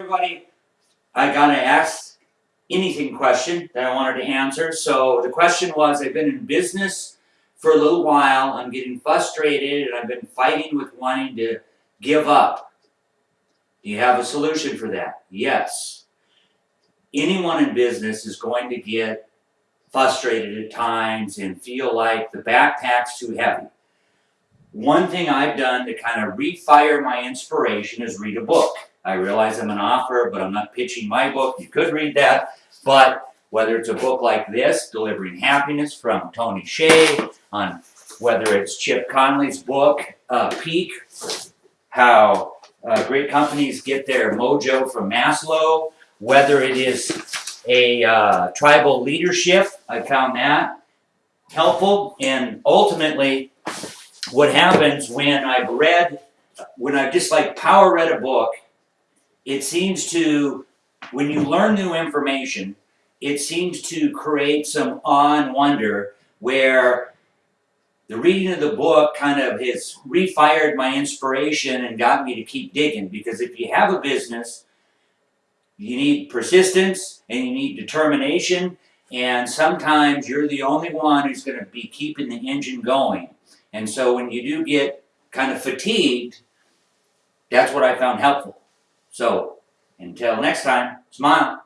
Everybody, I got to ask anything question that I wanted to answer. So the question was, I've been in business for a little while. I'm getting frustrated and I've been fighting with wanting to give up. Do you have a solution for that? Yes. Anyone in business is going to get frustrated at times and feel like the backpack's too heavy. One thing I've done to kind of refire my inspiration is read a book. I realize I'm an author, but I'm not pitching my book. You could read that. But whether it's a book like this, Delivering Happiness from Tony Hsieh, on whether it's Chip Conley's book, uh, Peak, how uh, great companies get their mojo from Maslow, whether it is a uh, tribal leadership, I found that helpful. And ultimately, what happens when I've read, when I've just like power read a book, it seems to, when you learn new information, it seems to create some awe and wonder where the reading of the book kind of has refired my inspiration and got me to keep digging. Because if you have a business, you need persistence and you need determination. And sometimes you're the only one who's going to be keeping the engine going. And so when you do get kind of fatigued, that's what I found helpful. So, until next time, smile.